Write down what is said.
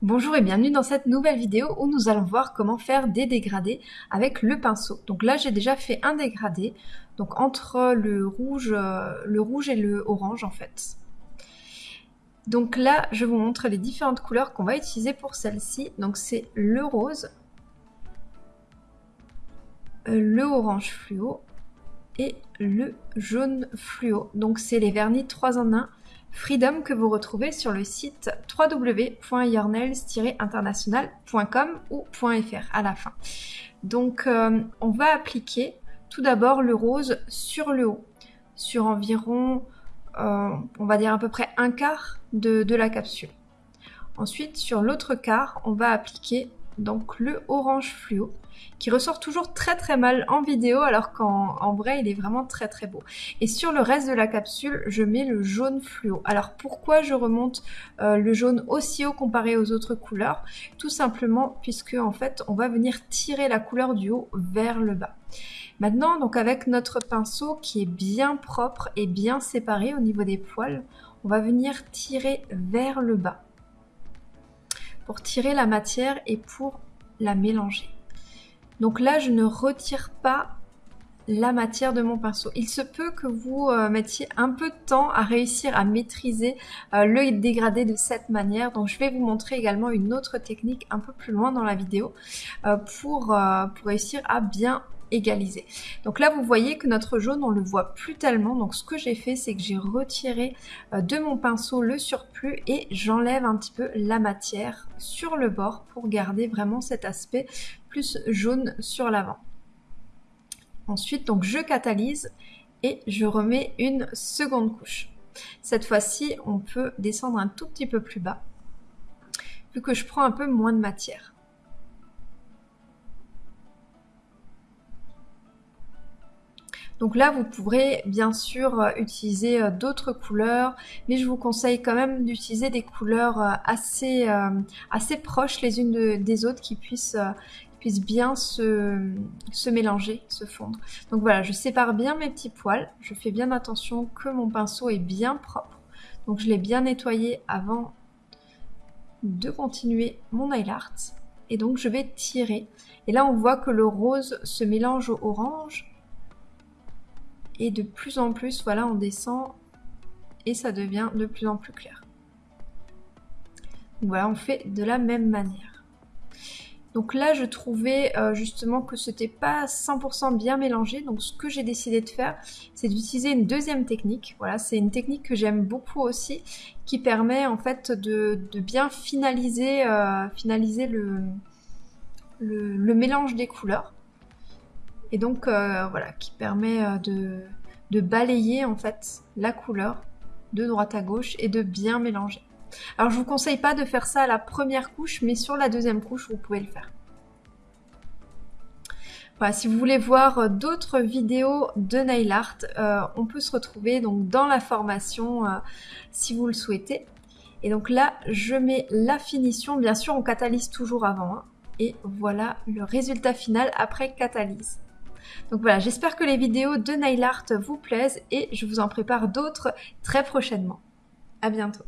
Bonjour et bienvenue dans cette nouvelle vidéo où nous allons voir comment faire des dégradés avec le pinceau. Donc là j'ai déjà fait un dégradé, donc entre le rouge, euh, le rouge et le orange en fait. Donc là je vous montre les différentes couleurs qu'on va utiliser pour celle-ci. Donc c'est le rose, euh, le orange fluo et le jaune fluo. Donc c'est les vernis 3 en 1 Freedom que vous retrouvez sur le site www.yournails-international.com ou .fr à la fin. Donc euh, on va appliquer tout d'abord le rose sur le haut, sur environ, euh, on va dire à peu près un quart de la capsule. Ensuite, sur l'autre quart, on va appliquer donc le orange fluo qui ressort toujours très très mal en vidéo alors qu'en vrai il est vraiment très très beau. Et sur le reste de la capsule je mets le jaune fluo. Alors pourquoi je remonte euh, le jaune aussi haut comparé aux autres couleurs? Tout simplement puisque en fait on va venir tirer la couleur du haut vers le bas. Maintenant donc avec notre pinceau qui est bien propre et bien séparé au niveau des poils, on va venir tirer vers le bas tirer la matière et pour la mélanger. Donc là, je ne retire pas la matière de mon pinceau. Il se peut que vous euh, mettiez un peu de temps à réussir à maîtriser euh, le dégradé de cette manière. Donc je vais vous montrer également une autre technique un peu plus loin dans la vidéo euh, pour, pour réussir à bien Donc là, vous voyez que notre jaune, on le voit plus tellement. Donc ce que j'ai fait, c'est que j'ai retiré euh, de mon pinceau le surplus et j'enlève un petit peu la matière sur le bord pour garder vraiment cet aspect plus jaune sur l'avant. Ensuite, donc je catalyse et je remets une seconde couche. Cette fois-ci, on peut descendre un tout petit peu plus bas, vu que je prends un peu moins de matière. Donc là, vous pourrez bien sûr euh, utiliser euh, d'autres couleurs, mais je vous conseille quand même d'utiliser des couleurs euh, assez, proches les unes des autres qui puissent, bien se, mélanger, se fondre. Donc voilà, je sépare bien mes petits poils, je fais bien attention que mon pinceau est bien propre. Donc je l'ai bien nettoyé avant de continuer mon nail. Et donc je vais tirer. Et là on voit que le rose se mélange au orange et de plus en plus, voilà, on descend et ça devient de plus en plus clair. voilà, on fait de la même manière. Donc là, je trouvais euh, justement que ce n'était pas 100% bien mélangé. Donc ce que j'ai décidé de faire, c'est d'utiliser une deuxième technique. Voilà, c'est une technique que j'aime beaucoup aussi, qui permet en fait de, bien finaliser, euh, finaliser le mélange des couleurs et donc euh, voilà qui permet euh, de, balayer en fait la couleur de droite à gauche et de bien mélanger. Alors je vous conseille pas de faire ça à la première couche mais sur la deuxième couche vous pouvez le faire. Voilà, si vous voulez voir euh, d'autres vidéos de nail art, on peut se retrouver donc dans la formation si vous le souhaitez. Et donc là, je mets la finition. Bien sûr, on catalyse toujours avant. Hein. et voilà le résultat final après catalyse. Donc voilà, j'espère que les vidéos de nail art vous plaisent et je vous en prépare d'autres très prochainement. À bientôt